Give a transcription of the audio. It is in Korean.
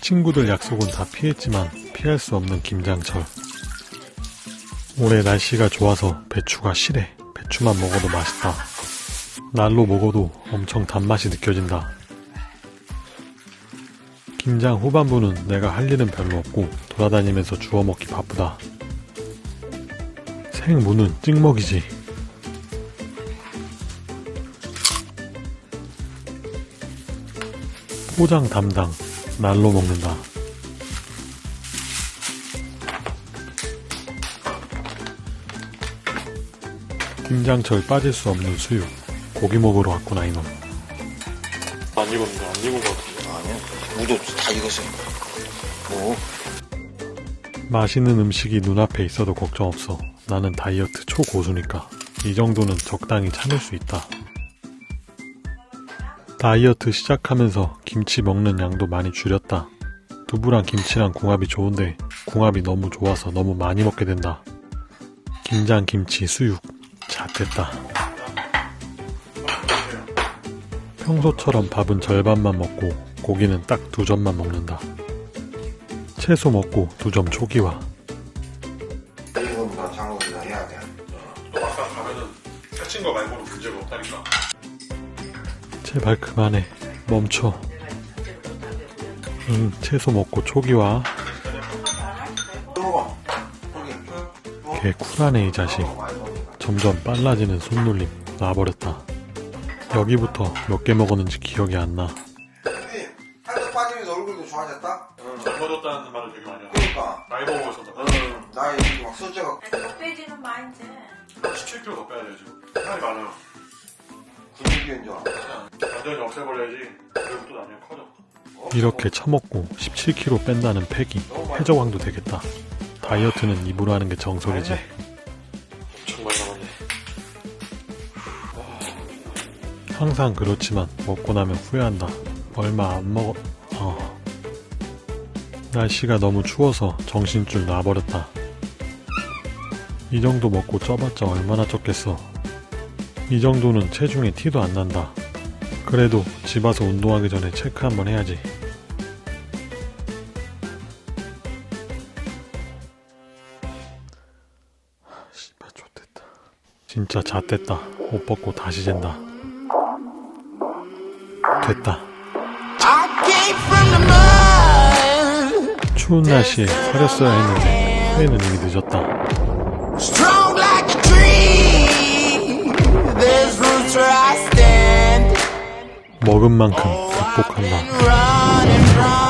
친구들 약속은 다 피했지만 피할 수 없는 김장철. 올해 날씨가 좋아서 배추가 실해. 배추만 먹어도 맛있다. 날로 먹어도 엄청 단맛이 느껴진다. 김장 후반부는 내가 할 일은 별로 없고 돌아다니면서 주워 먹기 바쁘다. 생무는 찍먹이지. 포장 담당, 날로 먹는다. 김장철 빠질 수 없는 수육. 고기 먹으러 왔구나 이놈. 안 익었는데 안 익은 것 같은데. 아니야. 무도. 다 익었어. 뭐? 맛있는 음식이 눈앞에 있어도 걱정 없어. 나는 다이어트 초고수니까. 이 정도는 적당히 참을 수 있다. 다이어트 시작하면서 김치 먹는 양도 많이 줄였다. 두부랑 김치랑 궁합이 좋은데 궁합이 너무 좋아서 너무 많이 먹게 된다. 김장 김치 수육. 자, 됐다. 평소처럼 밥은 절반만 먹고 고기는 딱 두 점만 먹는다. 채소 먹고 두 점 초기화. 이거보다 장어보다 해야 돼. 또 막상 가면은 살찐 거 말고는 문제가 없다니까. 제발 그만해. 멈춰. 응, 채소 먹고 초기화. 걔 쿨하네 이 자식. 점점 빨라지는 손놀림. 놔버렸다. 여기부터 몇 개 먹었는지 기억이 안 나. 형님, 한대 빠지면서 얼굴도 좋아졌다? 젊어졌다는 말을 되게 많이 하고. 그러니까. 나이 먹어서 응. 나이 이렇게 막 숫자가 빼지는 마 이제 17kg 더 빼야 돼 지금. 살이 많아요. 근육인 줄 알아. 그냥 완전히 없애버려야지. 그리고 또 나중에 커져. 이렇게 처먹고 17kg 뺀다는 팩이 해적왕도 되겠다. 다이어트는 입으로 하는 게 정석이지. 엄청 많이 남았네. 항상 그렇지만 먹고 나면 후회한다. 얼마 안 먹어. 어. 날씨가 너무 추워서 정신줄 놔버렸다. 이 정도 먹고 쪄봤자 얼마나 쪘겠어. 이 정도는 체중에 티도 안 난다. 그래도 집 와서 운동하기 전에 체크 한번 해야지. 하, 씨발 좋됐다. 진짜 잣됐다. 옷 벗고 다시 잰다. 됐다. 추운 날씨에 사렸어야 했는데 후회는 이미 늦었다. 먹은 만큼 극복한다.